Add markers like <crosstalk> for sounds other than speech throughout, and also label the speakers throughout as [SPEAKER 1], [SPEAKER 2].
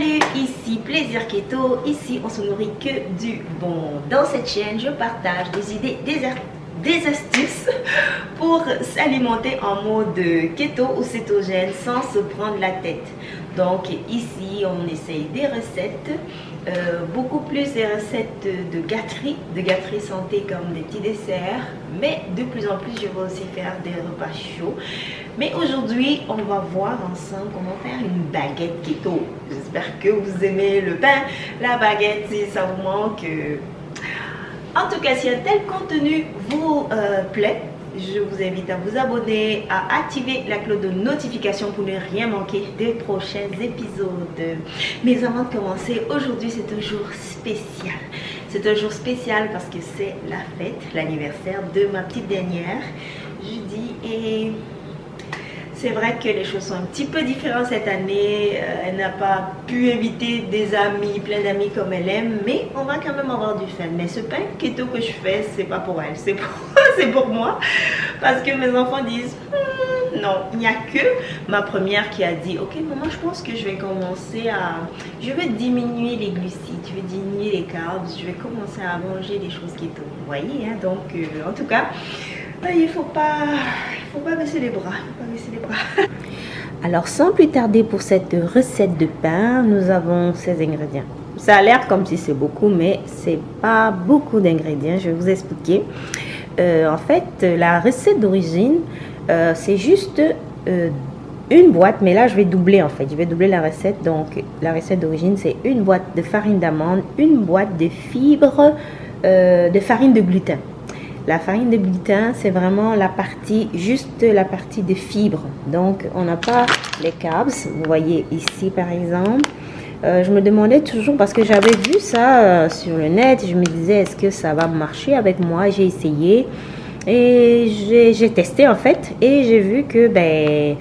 [SPEAKER 1] Salut ici Plaisir Keto, ici on se nourrit que du bon. Dans cette chaîne, je partage des idées, des, des astuces <laughs> pour s'alimenter en mode keto ou cétogène sans se prendre la tête. Donc ici, on essaye des recettes, euh, beaucoup plus des recettes de gâterie, de gâterie santé comme des petits desserts. Mais de plus en plus, je vais aussi faire des repas chauds. Mais aujourd'hui, on va voir ensemble comment faire une baguette keto. J'espère que vous aimez le pain, la baguette, si ça vous manque. En tout cas, si un tel contenu vous euh, plaît, je vous invite à vous abonner, à activer la cloche de notification pour ne rien manquer des prochains épisodes. Mais avant de commencer, aujourd'hui c'est un jour spécial. C'est un jour spécial parce que c'est la fête, l'anniversaire de ma petite dernière, Judy. Et c'est vrai que les choses sont un petit peu différentes cette année. Euh, elle n'a pas pu inviter des amis, plein d'amis comme elle aime, mais on va quand même avoir du fun. Mais ce pain keto que je fais, c'est pas pour elle, c'est pour, <laughs> pour moi. Parce que mes enfants disent, hmm, non, il n'y a que ma première qui a dit, ok maman, je pense que je vais commencer à, je vais diminuer les glucides, je vais diminuer les carbs, je vais commencer à manger des choses keto. Vous voyez, hein? donc euh, en tout cas, il pas, faut pas baisser les bras. <laughs> Alors sans plus tarder pour cette recette de pain, nous avons ces ingrédients. Ça a l'air comme si c'est beaucoup, mais c'est pas beaucoup d'ingrédients. Je vais vous expliquer. Euh, en fait, la recette d'origine, euh, c'est juste euh, une boîte, mais là je vais doubler en fait. Je vais doubler la recette. Donc la recette d'origine, c'est une boîte de farine d'amande, une boîte de fibres de farine de gluten. La farine de gluten, c'est vraiment la partie, juste la partie de fibres. Donc, on n'a pas les carbs. Vous voyez ici, par exemple. Euh, je me demandais toujours, parce que j'avais vu ça euh, sur le net, je me disais, est-ce que ça va marcher avec moi? J'ai essayé et j'ai testé en fait. Et j'ai vu que ben,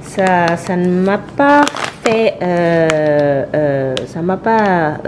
[SPEAKER 1] ça, ne m'a pas fait, euh, ça m'a pas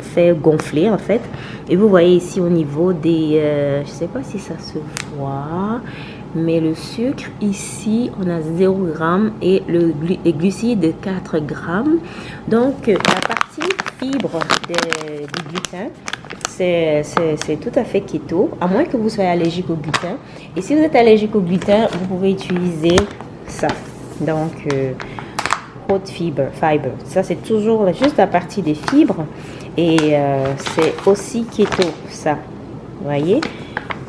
[SPEAKER 1] fait gonfler en fait. Et vous voyez ici au niveau des... Euh, je ne sais pas si ça se voit. Mais le sucre, ici, on a 0 g et le les glucides 4 grammes. Donc, la partie fibre du gluten, c'est tout à fait keto, à moins que vous soyez allergique au gluten. Et si vous êtes allergique au gluten, vous pouvez utiliser ça. Donc, euh, haute fibre, fiber. Ça, c'est toujours juste la partie des fibres. Et euh, c'est aussi keto, ça. Voyez?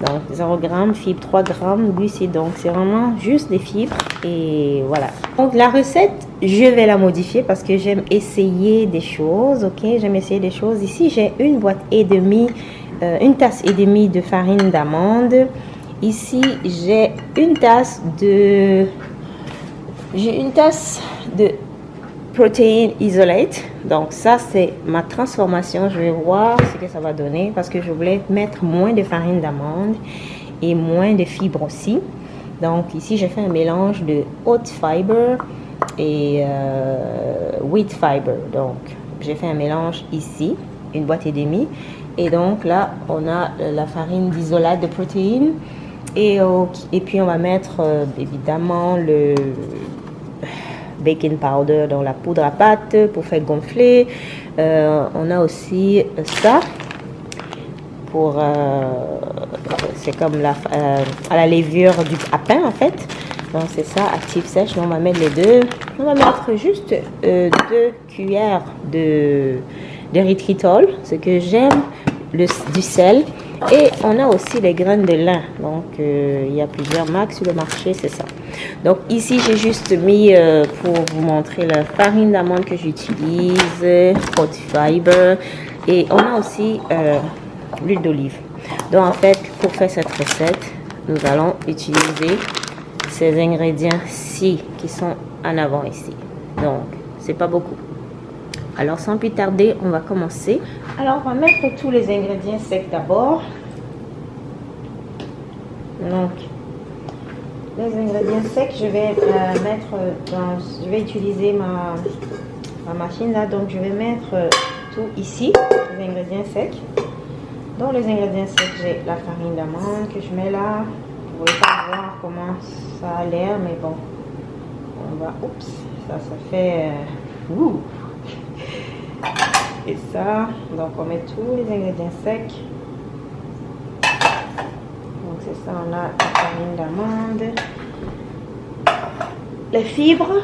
[SPEAKER 1] Donc 0 g, fibres 3 g, glucides. Donc c'est vraiment juste des fibres. Et voilà. Donc la recette, je vais la modifier parce que j'aime essayer des choses. Ok, j'aime essayer des choses. Ici, j'ai une boîte et demie, euh, une tasse et demie de farine d'amande. Ici, j'ai une tasse de... J'ai une tasse de protein isolate. Donc ça, c'est ma transformation. Je vais voir ce que ça va donner parce que je voulais mettre moins de farine d'amande et moins de fibres aussi. Donc ici, j'ai fait un mélange de haute fiber et euh, wheat fiber. Donc j'ai fait un mélange ici, une boîte et demie. Et donc là, on a la farine d'isolate de protéines. Et, et puis on va mettre euh, évidemment le baking powder, dans la poudre à pâte pour faire gonfler. Euh, on a aussi ça pour euh, c'est comme la euh, à la levure du à pain en fait donc c'est ça active sèche on va mettre les deux on va mettre juste deux cuillères de d'érythritol ce que j'aime du sel et on a aussi les graines de lin. Donc, il y a plusieurs marques sur le marché, c'est ça. Donc, ici, j'ai juste mis euh, pour vous montrer la farine d'amande que j'utilise, hot fiber. Et on a aussi euh, l'huile d'olive. Donc, en fait, pour faire cette recette, nous allons utiliser ces ingrédients-ci qui sont en avant ici. Donc, c'est pas beaucoup. Alors, sans plus tarder, on va commencer. Alors, on va mettre tous les ingrédients secs d'abord. Donc, les ingrédients secs, je vais euh, mettre dans... Je vais utiliser ma, ma, machine là. Donc, je vais mettre tout ici, les ingrédients secs. Dans les ingrédients secs, j'ai la farine d'amande que je mets là. Vous ne pas voir comment ça a l'air, mais bon. On va... Oups, ça, ça fait... Euh, fait <laughs> ça. Donc on met tous les ingrédients secs. C'est ça, on a la farine d'amande, les fibres,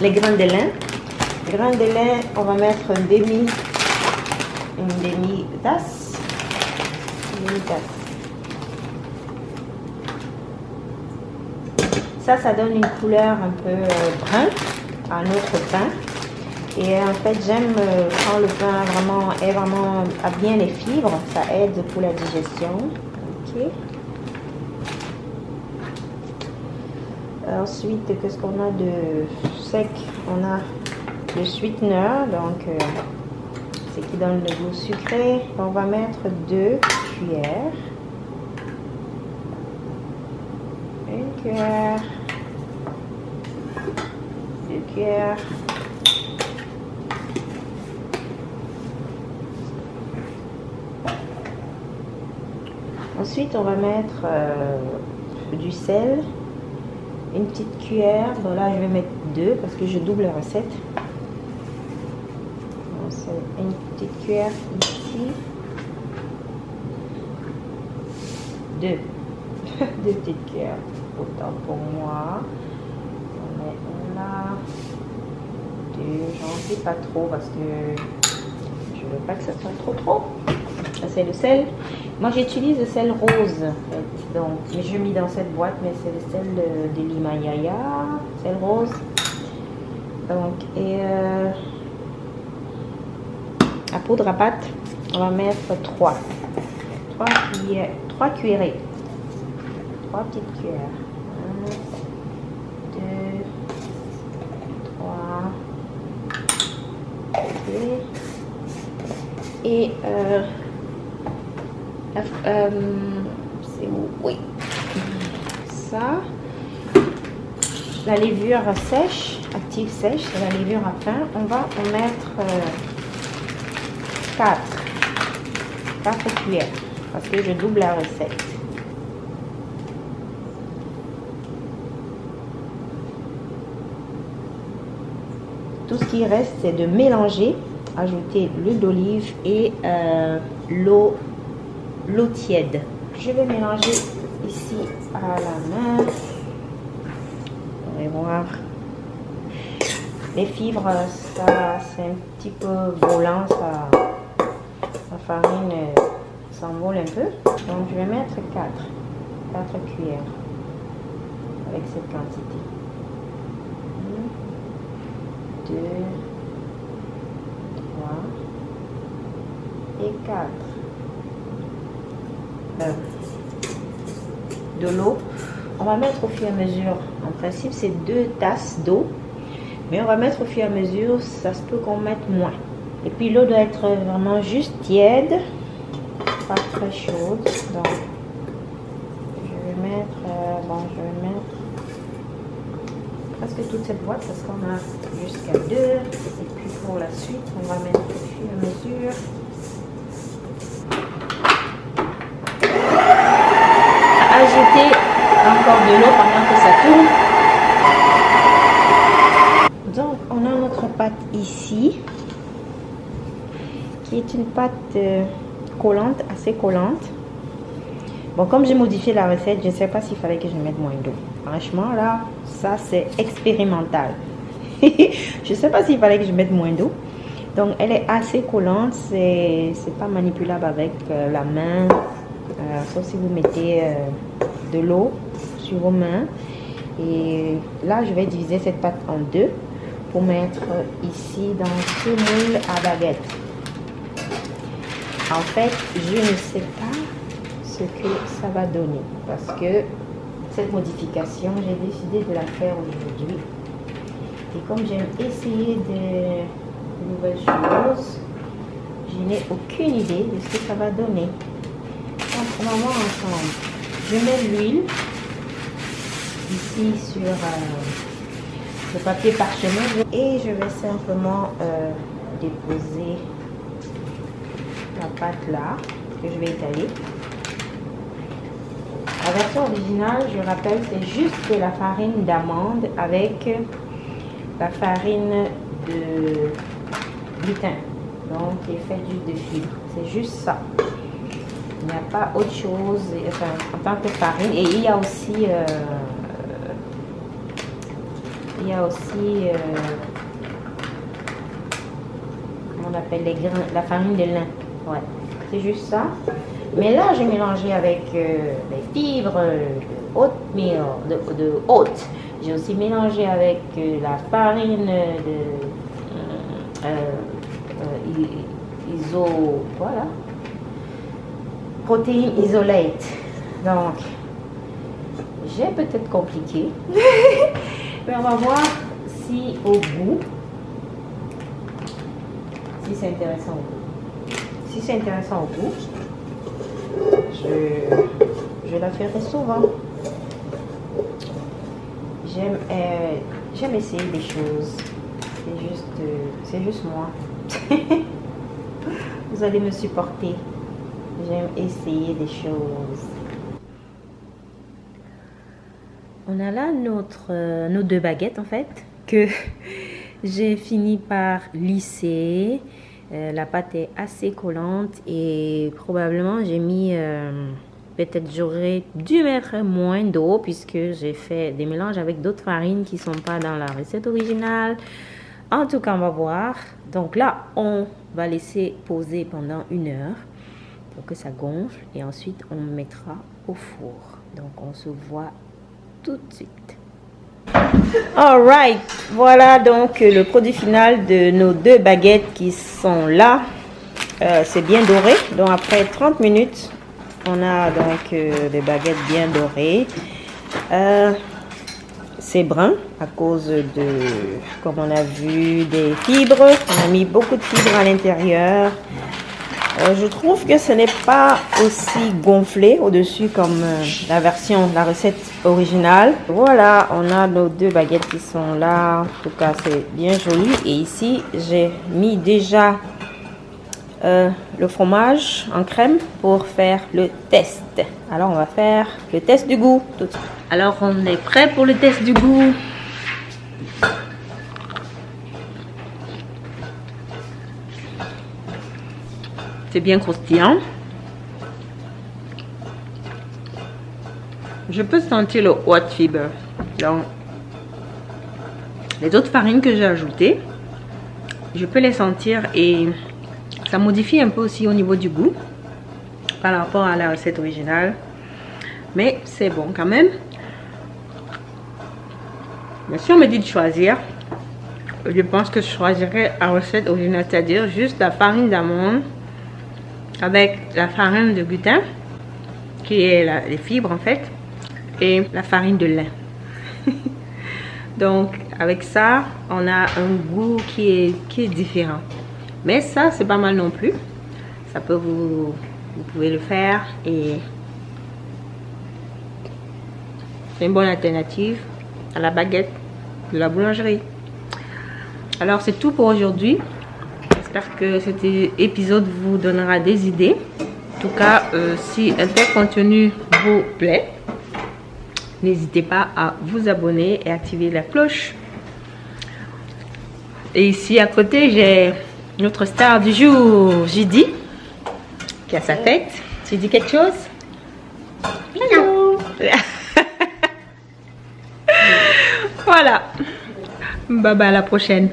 [SPEAKER 1] les grains de lin. Grains de lin, on va mettre un demi, une demi tasse, une demi tasse. Ça, ça donne une couleur un peu euh, brun à notre pain. Et en fait, j'aime euh, quand le pain vraiment est vraiment a bien les fibres. Ça aide pour la digestion. Ok. Ensuite, qu'est-ce qu'on a de sec? On a le sweetener, donc euh, c'est qui donne le goût sucré. On va mettre deux cuillères. Une cuillère. Deux cuillères. Ensuite, on va mettre euh, du sel, une petite cuillère. Bon, là, je vais mettre deux parce que je double la recette. Une petite cuillère ici. Deux. <laughs> deux petites cuillères. Autant pour moi. On met là. Deux. J'en fais pas trop parce que je veux pas que ça soit trop trop. C'est le sel. Moi, j'utilise le sel rose. Donc, je mis dans cette boîte, mais c'est le sel de, de l'Himalaya. Sel rose. Donc, et euh, la poudre à pâte, on va mettre 3. 3 cuillères. 3 cuillerées. 3 petites cuillères. 1, 2, 3. Et euh, euh, c'est Oui. Ça. La levure sèche, active sèche, c'est la levure à pain. On va en mettre euh, 4. 4 cuillères. Parce que je double la recette. Tout ce qui reste, c'est de mélanger, ajouter l'huile d'olive et euh, l'eau l'eau tiède. Je vais mélanger ici à la main. Vous allez voir. Les fibres, ça c'est un petit peu volant, ça, la farine euh, s'envole un peu. Donc je vais mettre 4, 4 cuillères avec cette quantité. 1, 2, 3 et 4 l'eau. On va mettre au fur et à mesure. En principe, c'est deux tasses d'eau. Mais on va mettre au fur et à mesure. Ça se peut qu'on mette moins. Et puis l'eau doit être vraiment juste tiède. Pas très chaude. Donc, je vais mettre... Euh, bon, je vais mettre presque toute cette boîte parce qu'on a jusqu'à deux. Et puis pour la suite, on va mettre au fur et à mesure. ajouter encore de l'eau pendant que ça tourne. Donc, on a notre pâte ici, qui est une pâte euh, collante, assez collante. Bon, comme j'ai modifié la recette, je ne sais pas s'il fallait que je mette moins d'eau. Franchement, là, ça, c'est expérimental. <laughs> je ne sais pas s'il fallait que je mette moins d'eau. Donc, elle est assez collante. C'est pas manipulable avec euh, la main. Euh, sauf si vous mettez de l'eau sur vos mains. Et là, je vais diviser cette pâte en deux pour mettre ici dans ce moule à baguette. En fait, je ne sais pas ce que ça va donner parce que cette modification, j'ai décidé de la faire aujourd'hui. Et comme j'aime essayer de nouvelles choses, je n'ai aucune idée de ce que ça va donner ensemble. Je mets l'huile ici sur euh, le papier parchemin et je vais simplement euh, déposer la pâte là que je vais étaler. La version originale, je rappelle, c'est juste la farine d'amande avec la farine de gluten. Donc, qui est fait juste de fibres. C'est juste ça. Il n'y a pas autre chose enfin, en tant que farine. Et il y a aussi... Euh, il y a aussi... Euh, comment on appelle les grains, la farine de lin. Ouais. C'est juste ça. Mais là, j'ai mélangé avec euh, les fibres de de, de haute. J'ai aussi mélangé avec la farine de iso, voilà, protéines isolate. Donc, j'ai peut-être compliqué, mais <laughs> on va voir si au bout, si c'est intéressant au bout. Si c'est intéressant au bout, je, la ferai souvent. J'aime euh, j'aime essayer des choses. C'est juste, euh, c'est juste moi. <laughs> Vous allez me supporter. J'aime essayer des choses. On a là notre, euh, nos deux baguettes en fait que <laughs> j'ai fini par lisser. Euh, la pâte est assez collante et probablement j'ai mis euh, peut-être j'aurais dû mettre moins d'eau puisque j'ai fait des mélanges avec d'autres farines qui sont pas dans la recette originale. En tout cas, on va voir. Donc là, on va laisser poser pendant une heure que ça gonfle. Et ensuite, on mettra au four. Donc, on se voit tout de suite. Alright, voilà donc le produit final de nos deux baguettes qui sont là. Euh, c'est bien doré. Donc après 30 minutes, on a donc euh, des baguettes bien dorées. Euh, c'est brun à cause de, comme on a vu, des fibres. On a mis beaucoup de fibres à l'intérieur. Euh, je trouve que ce n'est pas aussi gonflé au-dessus comme euh, la version, la recette originale. Voilà, on a nos deux baguettes qui sont là. En tout cas, c'est bien joli. Et ici, j'ai mis déjà euh, le fromage en crème pour faire le test. Alors, on va faire le test du goût tout de suite. Alors, on est prêt pour le test du goût? C'est bien croustillant. Je peux sentir le white fiber dans les autres farines que j'ai ajoutées. Je peux les sentir et ça modifie un peu aussi au niveau du goût par rapport à la recette originale. Mais c'est bon quand même. Mais si on me dit de choisir, je pense que je choisirais la recette originale, c'est-à-dire juste la farine d'amande avec la farine de gluten, qui est les fibres en fait, et la farine de lin. <laughs> Donc avec ça, on a un goût qui est, qui différent. Mais ça, c'est pas mal non plus. Ça peut vous... Vous pouvez le faire et c'est une bonne alternative à la baguette de la boulangerie. Alors c'est tout pour aujourd'hui. J'espère que cet épisode vous donnera des idées. En tout cas, euh, si un tel contenu vous plaît, n'hésitez pas à vous abonner et activer la cloche. Et ici à côté, j'ai notre star du jour, Jidi, qui a sa tête. Tu dis quelque chose? <laughs> Voilà. Bye bye à la prochaine.